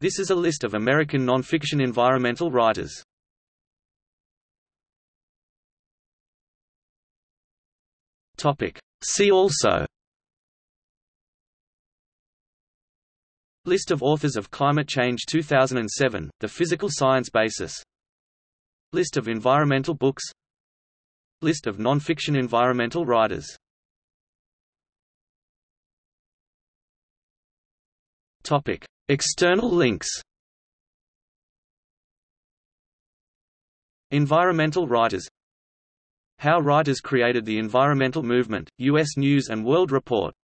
This is a list of American nonfiction environmental writers. Topic. See also List of authors of Climate Change 2007, The Physical Science Basis List of environmental books List of non-fiction environmental writers Topic. External links Environmental writers How writers created the environmental movement, U.S. News & World Report